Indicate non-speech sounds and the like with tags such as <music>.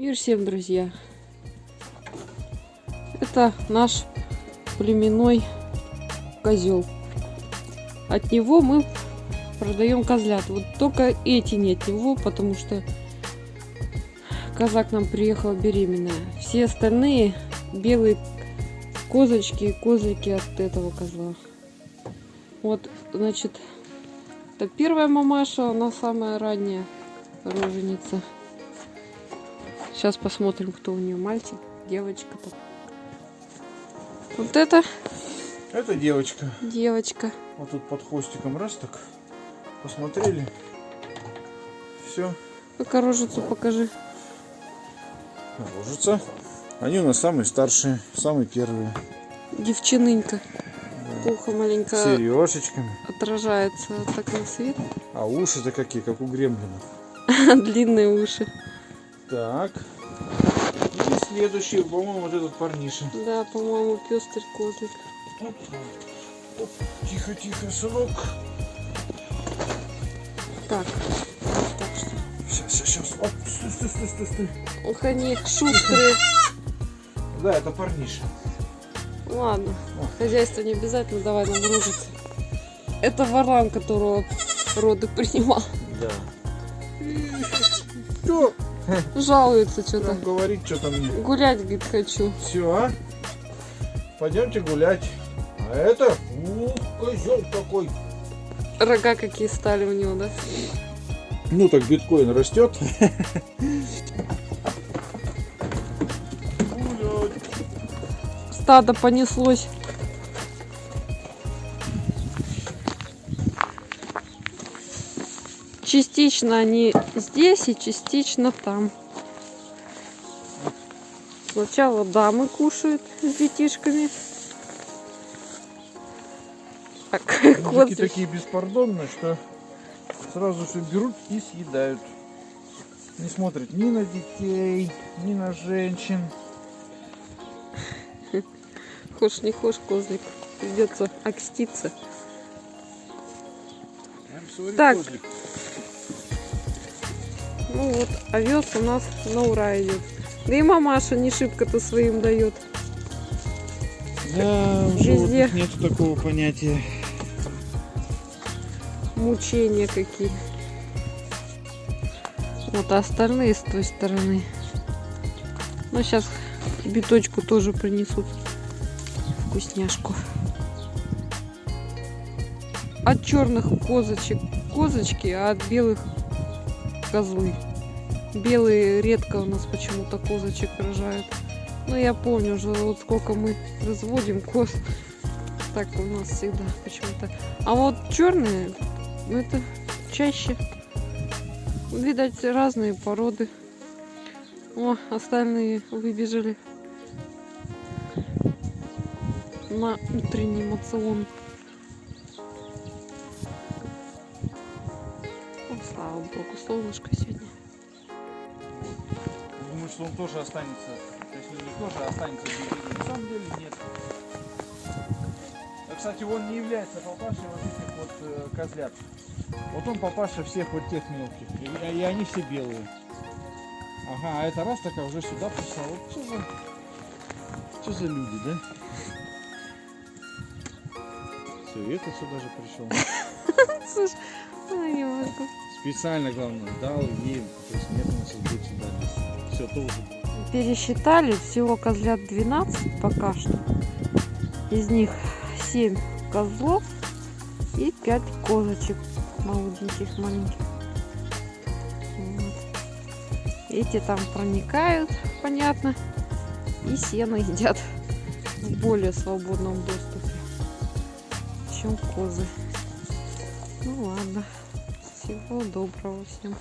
Мир всем, друзья! Это наш племенной козел. От него мы продаем козлят. Вот только эти не от него, потому что коза к нам приехала беременная. Все остальные белые козочки и козлики от этого козла. Вот, значит, это первая мамаша, она самая ранняя роженица. Сейчас посмотрим, кто у нее мальчик, девочка-то. Вот это Это девочка. девочка. Вот тут под хвостиком раз так. Посмотрели. Все. Ну-ка рожицу покажи. Ложится. Они у нас самые старшие, самые первые. Девчинынька. Ухо маленько сережечками. отражается так на свет. А уши-то какие, как у гремлина. <laughs> Длинные уши. Так. И следующий, по-моему, вот этот парниша. Да, по-моему, пестрый козлик. Оп. Оп. Тихо, тихо, сынок. Так. Так что. Сейчас, сейчас, сейчас. Оп, стой, стой, стой, стой, стой. Они шустрые. Да, это парниша. Ладно, хозяйство не обязательно, давай нам рожицы. Это варан, которого роды принимал. Да. Что? <laughs> Жалуется что-то. Там говорить, что там мне. Гулять, говорит, хочу. Все, а? Пойдемте гулять. А это, ух, козел такой. Рога какие стали у него, да? Ну так биткоин растет. Гулять. Стадо понеслось. Частично они здесь и частично там. Сначала дамы кушают с детишками. Так, <laughs> Мужики козлик. такие беспардонные, что сразу все берут и съедают. Не смотрят ни на детей, ни на женщин. Хошь не хошь, козлик. Придется окститься. Так. Ну вот, овес у нас на ура идет. Да и мамаша не шибко-то своим дает. Да, у Везде. нет такого понятия. Мучения какие. Вот, а остальные с той стороны. Ну, сейчас биточку тоже принесут. Вкусняшку. От черных козочек козочки, а от белых козлы. Белые редко у нас почему-то козочек рожают. Ну, я помню уже, вот сколько мы разводим коз. Так у нас всегда почему-то. А вот черные, ну, это чаще. Видать, разные породы. О, остальные выбежали на утренний мацион. Слава богу, солнышко сегодня. Думаю, что он тоже останется. Точнее, не тоже останется в берегу. На самом деле нет. А, кстати, он не является папашей вот этих вот э, козлят. Вот он папаша всех вот тех мелких. И, и они все белые. Ага, а это раз такая уже сюда пришла. Вот что за... Что за люди, да? Все, и это сюда же пришел. <laughs> Слушай, могу. Специально, главное, дал ей. То есть нет, он сейчас будет сюда. Все, тоже. Пересчитали, всего козлят 12 пока что. Из них 7 козлов и 5 козочек молоденьких, маленьких. Вот. Эти там проникают, понятно, и сено едят в более свободном доступе, чем козы. Ну ладно, всего доброго всем.